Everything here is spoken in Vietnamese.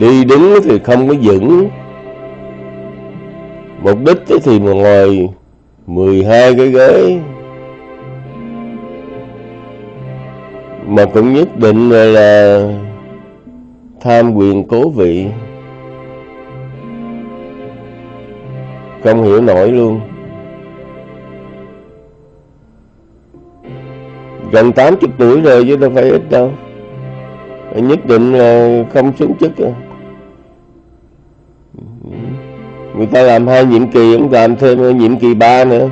đi đứng thì không có vững. Mục đích thì mà ngồi 12 cái ghế. Mà cũng nhất định là, là tham quyền cố vị. Không hiểu nổi luôn. Gần 80 tuổi rồi chứ đâu phải ít đâu. Nhất định là không xuống chức rồi người ta làm hai nhiệm kỳ ông làm thêm nhiệm kỳ ba nữa.